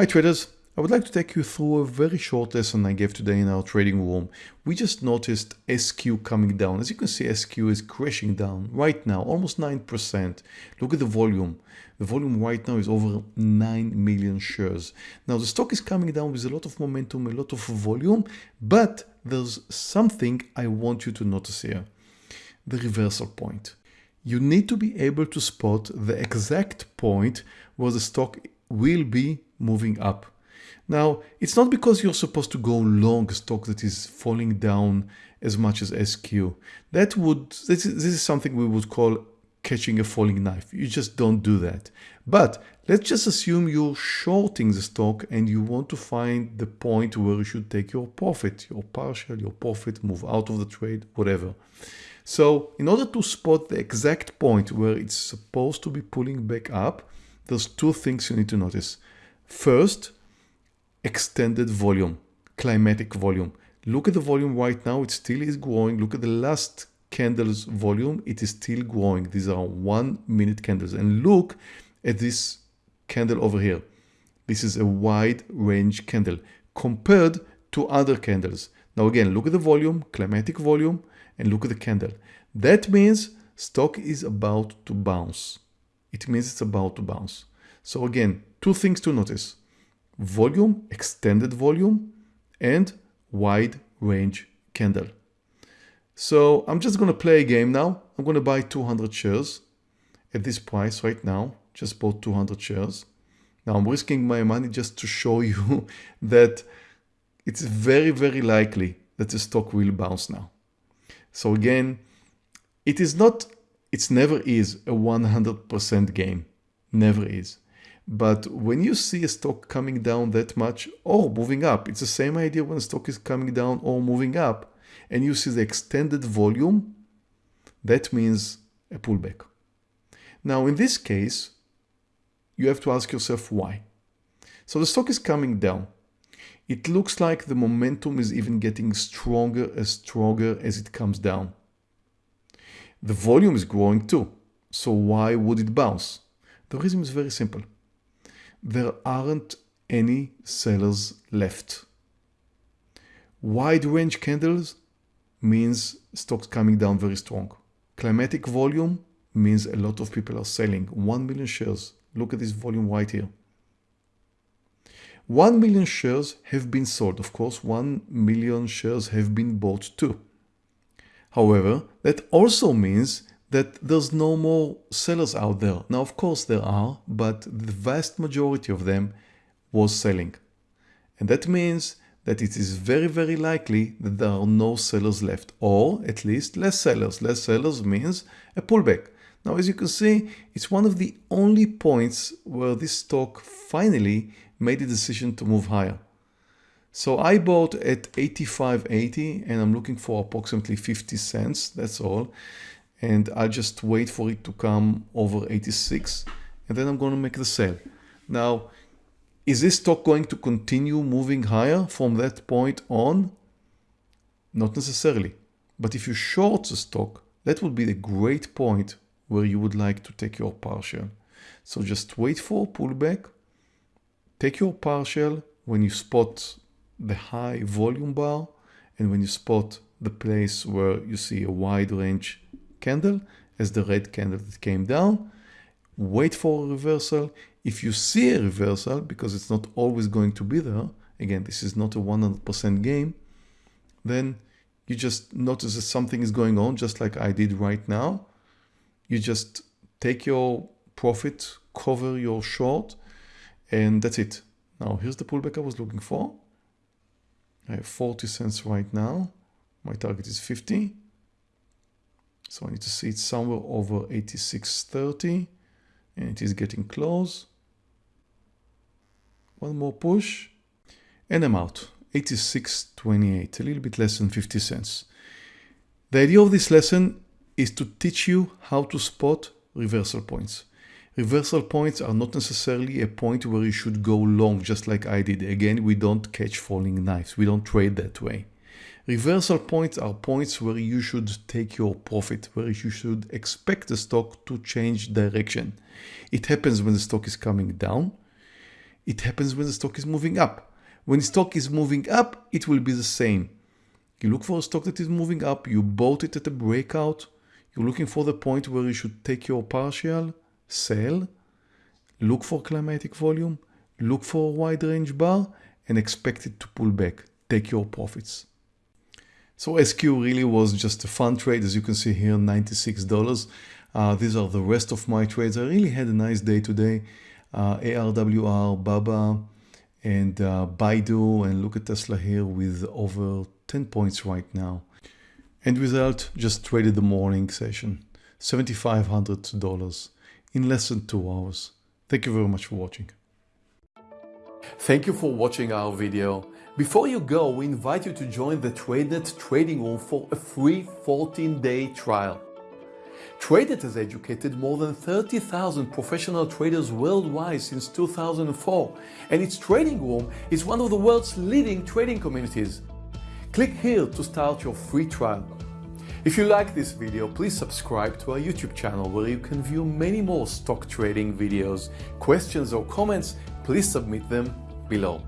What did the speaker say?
Hi traders, I would like to take you through a very short lesson I gave today in our trading room. We just noticed SQ coming down. As you can see, SQ is crashing down right now, almost 9%. Look at the volume. The volume right now is over 9 million shares. Now the stock is coming down with a lot of momentum, a lot of volume, but there's something I want you to notice here. The reversal point. You need to be able to spot the exact point where the stock will be moving up. Now, it's not because you're supposed to go long a stock that is falling down as much as SQ. That would, this is, this is something we would call catching a falling knife. You just don't do that. But let's just assume you're shorting the stock and you want to find the point where you should take your profit, your partial, your profit, move out of the trade, whatever. So in order to spot the exact point where it's supposed to be pulling back up, there's two things you need to notice. First, extended volume, climatic volume. Look at the volume right now, it still is growing. Look at the last candle's volume, it is still growing. These are one minute candles. And look at this candle over here. This is a wide range candle compared to other candles. Now again, look at the volume, climatic volume, and look at the candle. That means stock is about to bounce. It means it's about to bounce. So again, two things to notice. Volume, extended volume, and wide range candle. So I'm just going to play a game now. I'm going to buy 200 shares at this price right now. Just bought 200 shares. Now I'm risking my money just to show you that it's very, very likely that the stock will bounce now. So again, it is not, it's never is a 100% game. Never is. But when you see a stock coming down that much or moving up, it's the same idea when stock is coming down or moving up and you see the extended volume, that means a pullback. Now in this case, you have to ask yourself why. So the stock is coming down. It looks like the momentum is even getting stronger and stronger as it comes down. The volume is growing too. So why would it bounce? The reason is very simple there aren't any sellers left. Wide range candles means stocks coming down very strong. Climatic volume means a lot of people are selling. 1 million shares. Look at this volume right here. 1 million shares have been sold. Of course, 1 million shares have been bought too. However, that also means that there's no more sellers out there. Now, of course there are, but the vast majority of them was selling. And that means that it is very, very likely that there are no sellers left, or at least less sellers. Less sellers means a pullback. Now, as you can see, it's one of the only points where this stock finally made a decision to move higher. So I bought at 85.80 and I'm looking for approximately 50 cents, that's all and I'll just wait for it to come over 86 and then I'm going to make the sale. Now, is this stock going to continue moving higher from that point on? Not necessarily. But if you short the stock, that would be the great point where you would like to take your partial. So just wait for pullback, take your partial when you spot the high volume bar and when you spot the place where you see a wide range candle as the red candle that came down. Wait for a reversal. If you see a reversal, because it's not always going to be there, again, this is not a 100% game, then you just notice that something is going on, just like I did right now. You just take your profit, cover your short, and that's it. Now, here's the pullback I was looking for. I have 40 cents right now. My target is 50. So I need to see it somewhere over 86.30 and it is getting close. One more push and I'm out. 86.28, a little bit less than 50 cents. The idea of this lesson is to teach you how to spot reversal points. Reversal points are not necessarily a point where you should go long, just like I did. Again, we don't catch falling knives. We don't trade that way. Reversal points are points where you should take your profit, where you should expect the stock to change direction. It happens when the stock is coming down. It happens when the stock is moving up. When the stock is moving up, it will be the same. You look for a stock that is moving up, you bought it at a breakout, you're looking for the point where you should take your partial, sell, look for climatic volume, look for a wide range bar, and expect it to pull back. Take your profits. So SQ really was just a fun trade. As you can see here, $96. Uh, these are the rest of my trades. I really had a nice day today. Uh, ARWR, Baba, and uh, Baidu, and look at Tesla here with over 10 points right now. End result, just traded the morning session, $7,500 in less than two hours. Thank you very much for watching. Thank you for watching our video. Before you go, we invite you to join the TradeNet trading room for a free 14-day trial. TradeNet has educated more than 30,000 professional traders worldwide since 2004, and its trading room is one of the world's leading trading communities. Click here to start your free trial. If you like this video, please subscribe to our YouTube channel where you can view many more stock trading videos. Questions or comments, please submit them below.